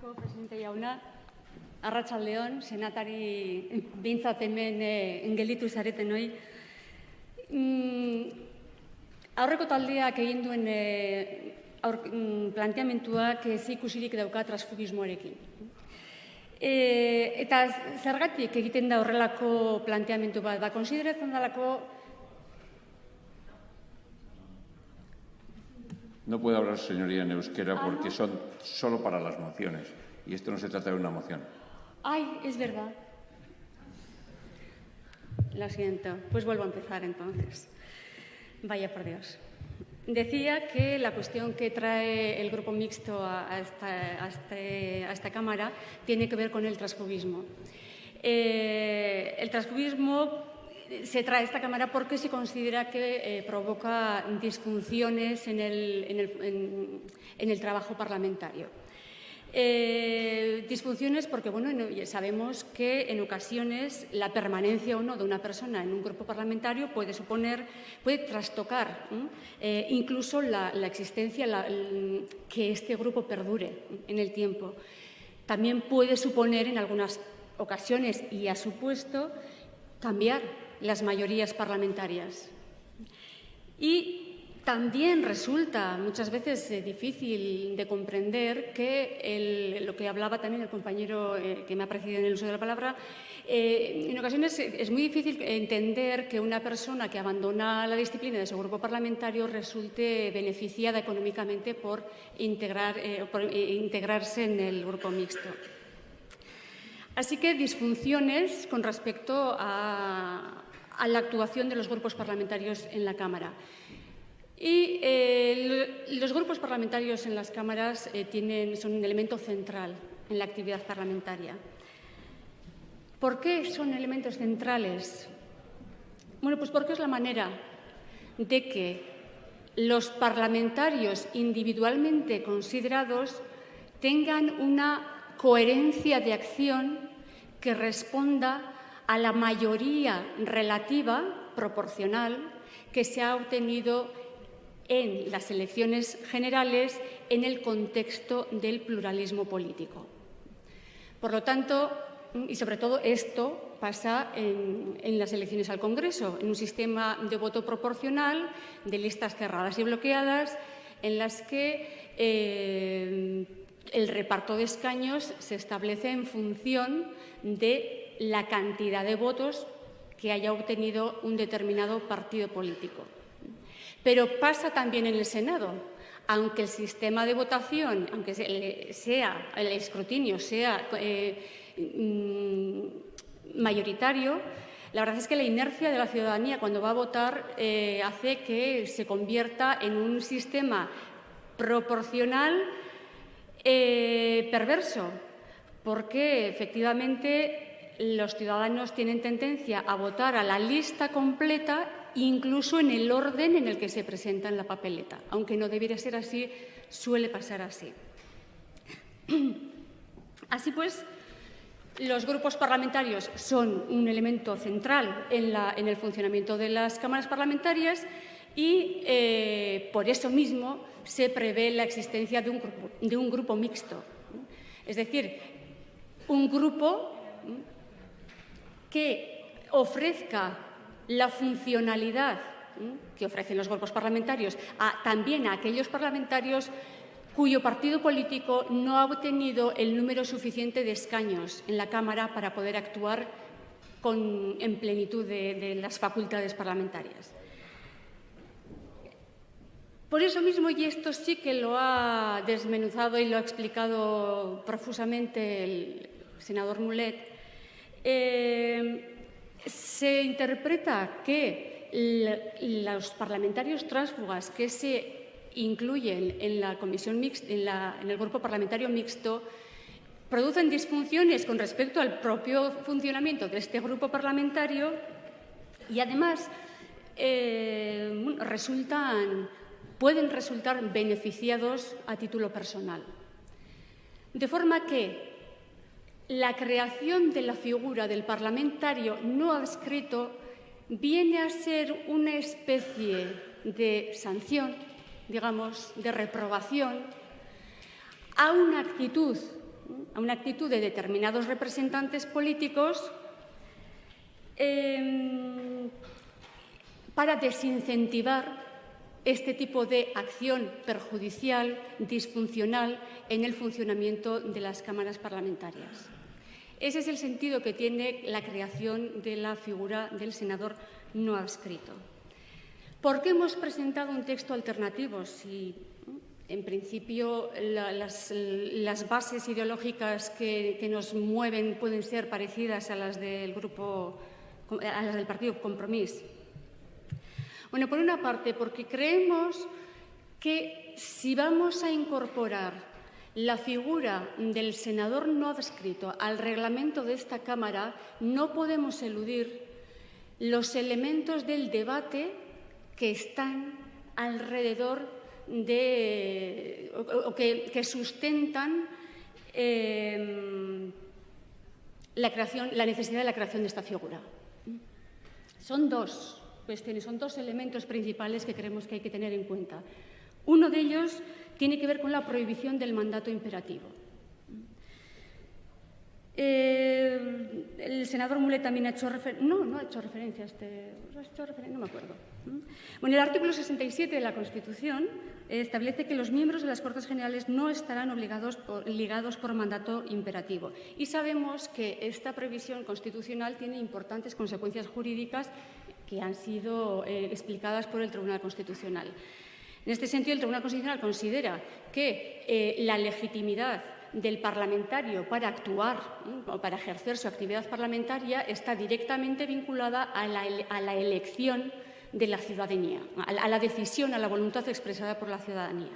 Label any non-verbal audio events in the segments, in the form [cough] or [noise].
asko, presidente jauna. Arratsaldeon, senatari bintzat hemen eh, gelditu zareten hoi. Mm, aurreko taldeak egin duen eh, aur, mm, planteamentuak ez ikusirik dauka transfugismoarekin. E, eta zergatik egiten da horrelako planteamentu bat? Ba, konsideratzen dalako No puede hablar, señoría, en euskera porque son solo para las mociones. Y esto no se trata de una moción. Ay, es verdad. Lo siento. Pues vuelvo a empezar entonces. Vaya por Dios. Decía que la cuestión que trae el grupo mixto a, esta, a, este, a esta, Cámara tiene que ver con el transfugismo. Eh, el transfugismo se trae esta Cámara porque se considera que eh, provoca disfunciones en el, trabajo parlamentario. Eh, disfunciones porque bueno, sabemos que en ocasiones la permanencia o no de una persona en un grupo parlamentario puede suponer, puede trastocar eh, incluso la, existencia, que este grupo perdure en el tiempo. También puede suponer en algunas ocasiones, y ha supuesto, cambiar las mayorías parlamentarias. Y también resulta muchas veces eh, difícil de comprender que lo que hablaba también el compañero eh, que me ha precedido en el uso de la palabra, eh, en ocasiones es muy difícil entender que una persona que abandona la disciplina de su grupo parlamentario resulte beneficiada económicamente por, integrar, por integrarse en el grupo mixto. Así que disfunciones con respecto a, a la actuación de los grupos parlamentarios en la Cámara. Y eh, los grupos parlamentarios en las cámaras eh, tienen, son un elemento central en la actividad parlamentaria. ¿Por qué son elementos centrales? Bueno, pues porque es la manera de que los parlamentarios individualmente considerados tengan una coherencia de acción que responda a la mayoría relativa, proporcional, que se ha obtenido en las elecciones generales en el contexto del pluralismo político. Por lo tanto, y sobre todo esto pasa en, las elecciones al Congreso, en un sistema de voto proporcional, de listas cerradas y bloqueadas, en las que eh, el reparto de escaños se establece en función de la cantidad de votos que haya obtenido un determinado partido político. Pero pasa también en el Senado. Aunque el sistema de votación, aunque sea el escrutinio sea eh, mm, mayoritario, la verdad es que la inercia de la ciudadanía cuando va a votar eh, hace que se convierta en un sistema proporcional eh, perverso, porque efectivamente los ciudadanos tienen tendencia a votar a la lista completa incluso en el orden en el que se presenta en la papeleta. Aunque no debiera ser así, suele pasar así. [clears throat] Así pues, los grupos parlamentarios son un elemento central en, el funcionamiento de las cámaras parlamentarias y eh, por eso mismo se prevé la existencia de un grupo mixto. Es decir, un grupo que ofrezca la funcionalidad que ofrecen los grupos parlamentarios a, también a aquellos parlamentarios cuyo partido político no ha obtenido el número suficiente de escaños en la Cámara para poder actuar con, en plenitud de, de las facultades parlamentarias. Por eso mismo, y esto sí que lo ha desmenuzado y lo ha explicado profusamente el senador Mulet, eh, se interpreta que los parlamentarios tránsfugas que se incluyen en la comisión mixta, en, el grupo parlamentario mixto producen disfunciones con respecto al propio funcionamiento de este grupo parlamentario y además eh, pueden resultar beneficiados a título personal. De forma que la creación de la figura del parlamentario no adscrito viene a ser una especie de sanción, digamos, de reprobación a una actitud a una actitud de determinados representantes políticos em, para desincentivar este tipo de acción perjudicial, disfuncional en el funcionamiento de las cámaras parlamentarias. Ese es el sentido que tiene la creación de la figura del senador no adscrito. ¿Por qué hemos presentado un texto alternativo? Si, en principio, las, bases ideológicas que, que, nos mueven pueden ser parecidas a las del grupo, a las del Partido Compromís. Bueno, por una parte, porque creemos que si vamos a incorporar la figura del senador no adscrito al reglamento de esta Cámara, no podemos eludir los elementos del debate que están alrededor de o, que, sustentan em, la, creación, la necesidad de la creación de esta figura. Son dos cuestiones, son dos elementos principales que creemos que hay que tener en cuenta. Uno de ellos tiene que ver con la prohibición del mandato imperativo. Eh, el senador Mulet también ha hecho referencia. No, no ha hecho referencia a este. ¿Ha hecho referencia? No me acuerdo. Bueno, el artículo 67 de la Constitución establece que los miembros de las Cortes Generales no estarán obligados ligados por mandato imperativo. Y sabemos que esta previsión constitucional tiene importantes consecuencias jurídicas que han sido eh, explicadas por el Tribunal Constitucional. En este sentido, el Tribunal Constitucional considera que eh, la legitimidad del parlamentario para actuar o para ejercer su actividad parlamentaria está directamente vinculada a la, elección de la ciudadanía, a la, decisión, a la voluntad expresada por la ciudadanía.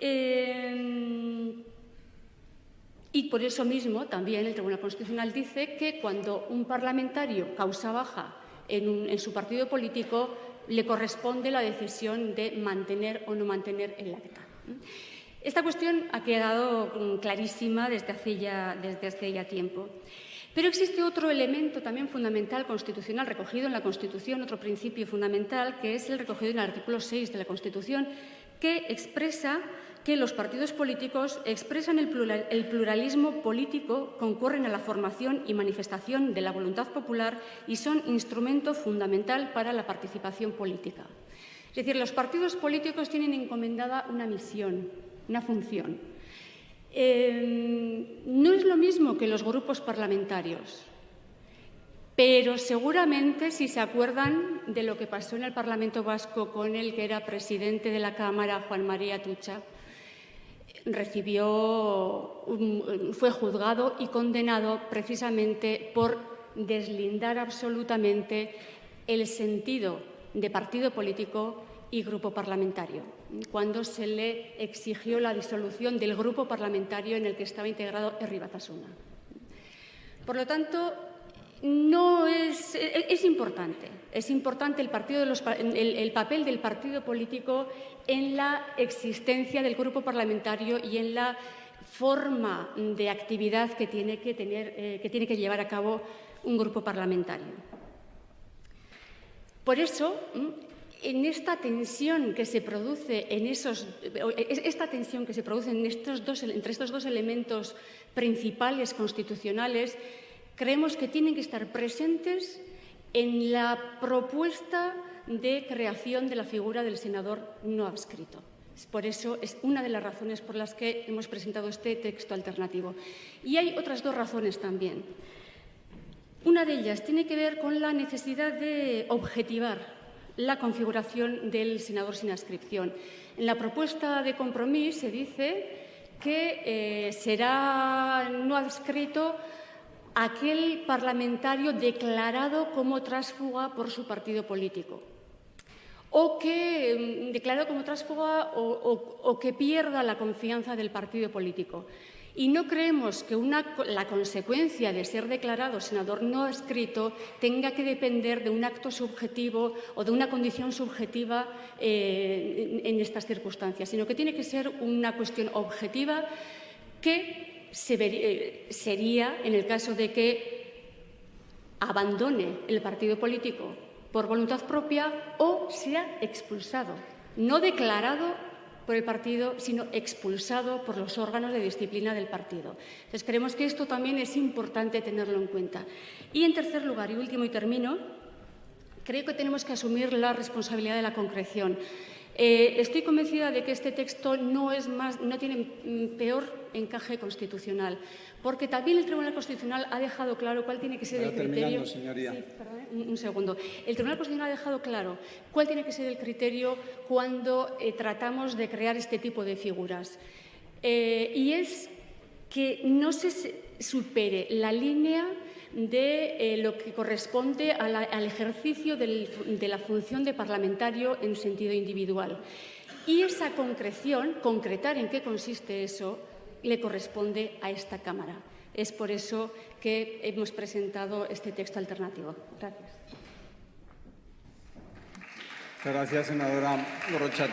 Eh, y por eso mismo también el Tribunal Constitucional dice que cuando un parlamentario causa baja en, su partido político le corresponde la decisión de mantener o no mantener el acta. Esta cuestión ha quedado mm, clarísima desde hace ya, desde hace ya tiempo. Pero existe otro elemento también fundamental constitucional recogido en la Constitución, otro principio fundamental, que es el recogido en el artículo 6 de la Constitución, que expresa que los partidos políticos expresan el, pluralismo político, concurren a la formación y manifestación de la voluntad popular y son instrumento fundamental para la participación política. Es decir, los partidos políticos tienen encomendada una misión, una función. Eh, no es lo mismo que los grupos parlamentarios, pero seguramente si se acuerdan de lo que pasó en el Parlamento Vasco con el que era presidente de la Cámara, Juan María Tucha, recibió, fue juzgado y condenado precisamente por deslindar absolutamente el sentido de partido político y grupo parlamentario, cuando se le exigió la disolución del grupo parlamentario en el que estaba integrado Herri Batasuna. Por lo tanto, no es, es importante, es importante el, papel del partido político en la existencia del grupo parlamentario y en la forma de actividad que tiene que, eh, llevar a cabo un grupo parlamentario. Por eso, en esta tensión que se produce en esos, en estos entre estos dos elementos principales constitucionales, creemos que tienen que estar presentes en la propuesta de creación de la figura del senador no adscrito. Por eso es una de las razones por las que hemos presentado este texto alternativo. Y hay otras dos razones también. Una de ellas tiene que ver con la necesidad de objetivar la configuración del senador sin adscripción. En la propuesta de compromiso se dice que eh, será no adscrito aquel parlamentario declarado como trásfuga por su partido político o que mm, declarado como trásfuga o, que pierda la confianza del partido político. Y no creemos que la consecuencia de ser declarado senador no escrito tenga que depender de un acto subjetivo o de una condición subjetiva eh, en estas circunstancias, sino que tiene que ser una cuestión objetiva que eh, sería en el caso de que abandone el partido político por voluntad propia o sea expulsado, no declarado por el partido, sino expulsado por los órganos de disciplina del partido. Entonces, creemos que esto también es importante tenerlo en cuenta. Y, en tercer lugar, y último y termino, creo que tenemos que asumir la responsabilidad de la concreción. Eh, estoy convencida de que este texto no, es más, no tiene mm, peor encaje constitucional, porque también el Tribunal Constitucional ha dejado claro cuál tiene que ser el criterio. Señoría. Sí, perdón, un, un, segundo. El Tribunal Constitucional ha dejado claro cuál tiene que ser el criterio cuando eh, tratamos de crear este tipo de figuras. Eh, y es que no se supere la línea de eh, lo que corresponde al ejercicio de la función de parlamentario en sentido individual. Y esa concreción, concretar en qué consiste eso, le corresponde a esta Cámara. Es por eso que hemos presentado este texto alternativo. Gracias. Gracias, senadora Gorrochate.